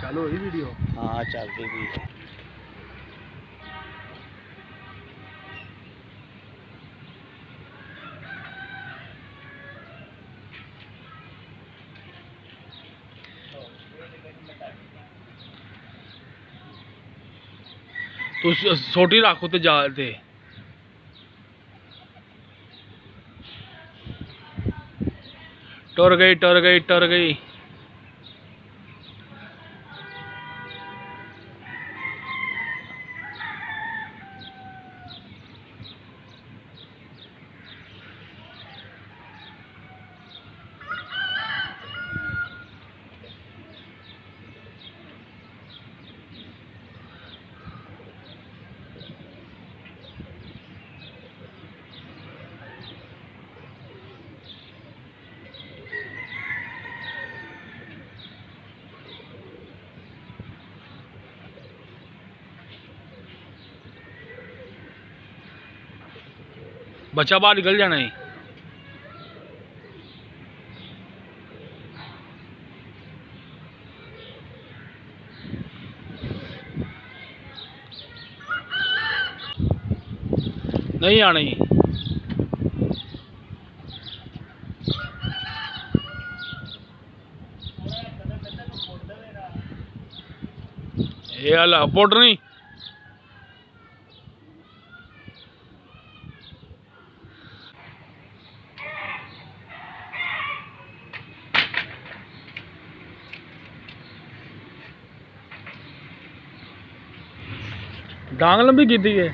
سے ہی ویڈیو؟ ہاں تو سوٹی رکھو جا ٹر گئی ٹر گئی ٹر گئی۔ بچہ باہر نکل جانا ہی نہیں آنا ہی۔ یہ اللہ پوڈر نہیں۔ ਡਾਂਗ ਲੰਬੀ ਕੀਤੀ ਹੈ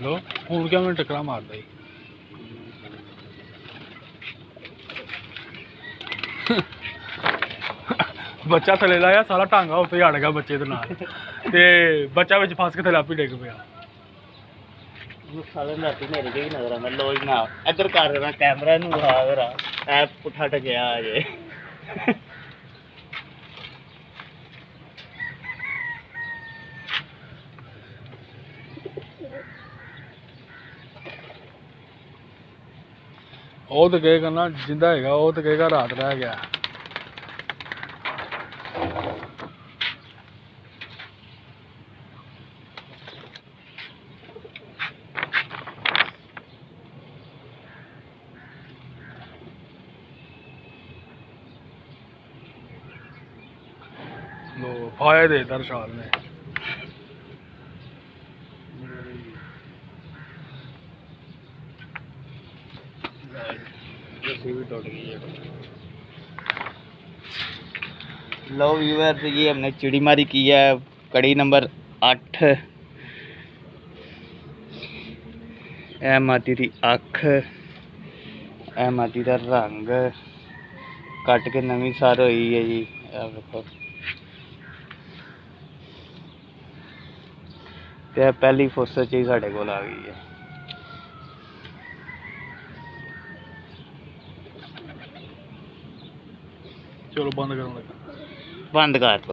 ਲੋ ਹੁਣ ਕਿਆ ਮੈਨੂੰ ਟੱਕਰਾ ਮਾਰਦਾ ਈ ਬੱਚਾ ਥੱਲੇ ਲਾਇਆ ਸਾਰਾ ਟਾਂਗਾ ਉੱਤੇ ਅੜ ਗਿਆ ਬੱਚੇ ਦੇ ਨਾਲ ਤੇ ਬੱਚਾ ਵਿੱਚ ਫਸ ਕੇ ਥੱਲੇ ਆਪੇ ਡਿੱਗ ਪਿਆ ਉਹਨੂੰ ਸਾਲੇ ਨੂੰ ਰਾਤੀ ਮੇਰੇ راتر گے فائدے درشال درشاد نے لو ویور یہ ہم نے چڑی ماری کی ہے کڑی نمبر اٹھ ایم آتی تھی اکھ ایم آتی تھا رنگ کٹ کے نمی سار ہوئی ہے جی پہلی فوسٹ چیز سارے کول آ گئی ہے چلو بند کر بند کر۔ دو